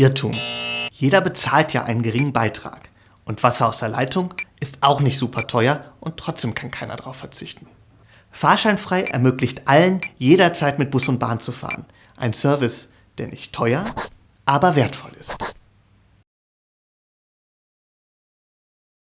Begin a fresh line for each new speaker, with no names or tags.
Irrtum. Jeder bezahlt ja einen geringen Beitrag. Und Wasser aus der Leitung ist auch nicht super teuer und trotzdem kann keiner darauf verzichten. Fahrscheinfrei ermöglicht allen, jederzeit mit Bus und Bahn zu fahren. Ein Service, der nicht teuer, aber wertvoll ist.